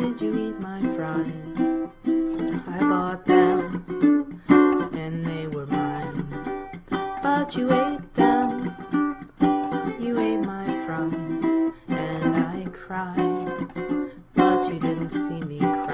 did you eat my fries? I bought them, and they were mine. But you ate them, you ate my fries, and I cried. But you didn't see me cry.